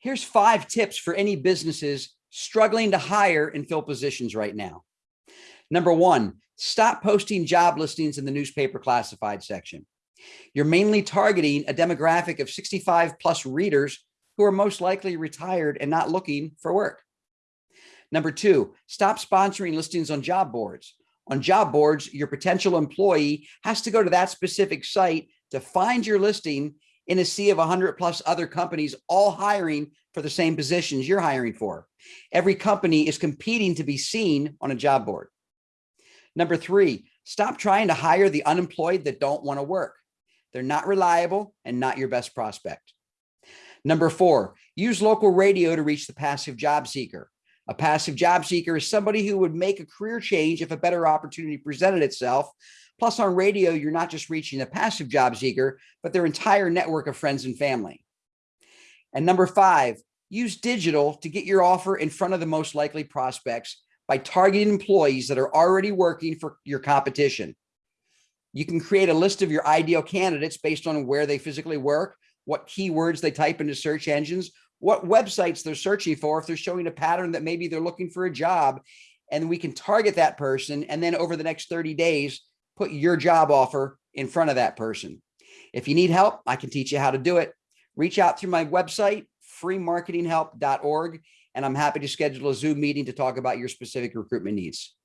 Here's five tips for any businesses struggling to hire and fill positions right now. Number one, stop posting job listings in the newspaper classified section. You're mainly targeting a demographic of 65 plus readers who are most likely retired and not looking for work. Number two, stop sponsoring listings on job boards. On job boards, your potential employee has to go to that specific site to find your listing in a sea of 100 plus other companies all hiring for the same positions you're hiring for. Every company is competing to be seen on a job board. Number three, stop trying to hire the unemployed that don't want to work. They're not reliable and not your best prospect. Number four, use local radio to reach the passive job seeker. A passive job seeker is somebody who would make a career change if a better opportunity presented itself. Plus on radio, you're not just reaching a passive job seeker, but their entire network of friends and family. And number five, use digital to get your offer in front of the most likely prospects by targeting employees that are already working for your competition. You can create a list of your ideal candidates based on where they physically work, what keywords they type into search engines, what websites they're searching for, if they're showing a pattern that maybe they're looking for a job, and we can target that person. And then over the next 30 days, put your job offer in front of that person. If you need help, I can teach you how to do it. Reach out through my website, freemarketinghelp.org, and I'm happy to schedule a Zoom meeting to talk about your specific recruitment needs.